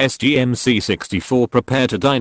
SGMC64 prepare to dine